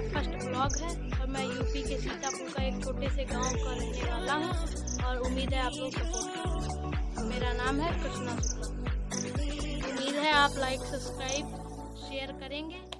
है और मैं यूपी के सीतापुर का एक छोटे से गाँव का रहने वाला हूँ और उम्मीद है आप लोग सपोर्ट मेरा नाम है कृष्णा शुक्ला। उम्मीद है आप लाइक सब्सक्राइब शेयर करेंगे।